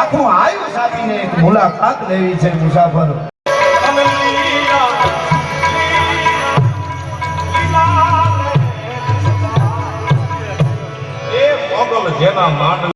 આખું આયુષ આપીને એક મુલાકાત લેવી છે મુસાફર. જેના માંડવી